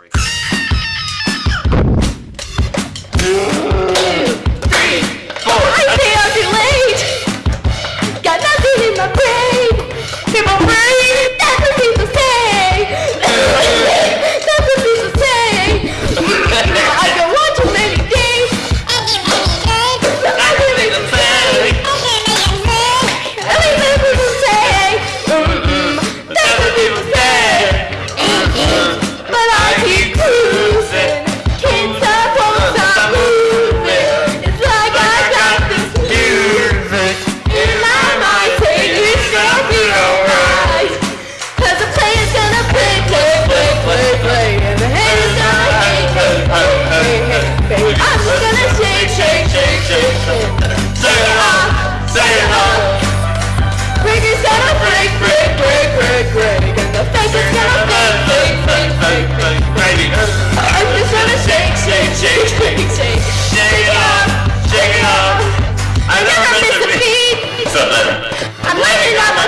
break. I'm letting up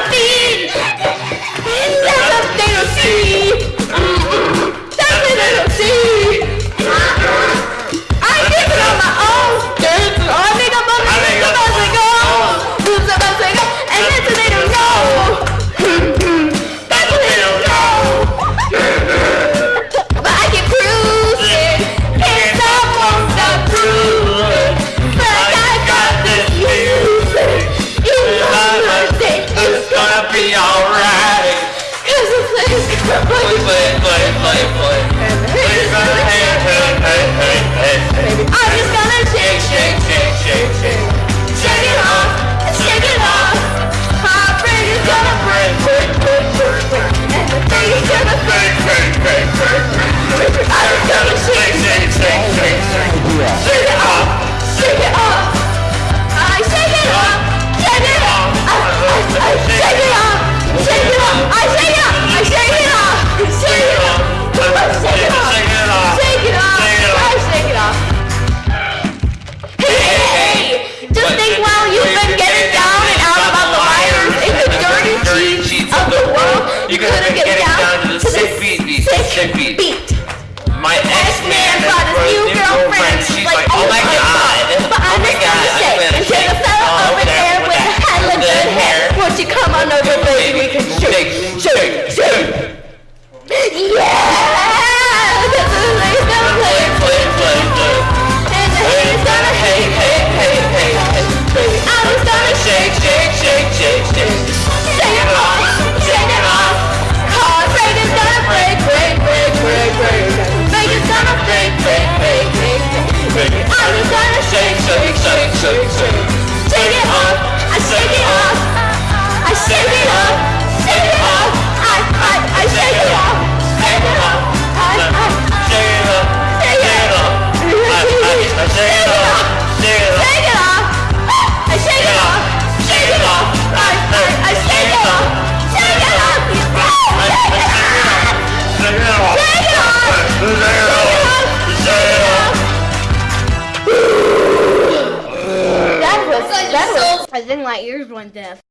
She's like, oh my god. because then Lightyear's one death.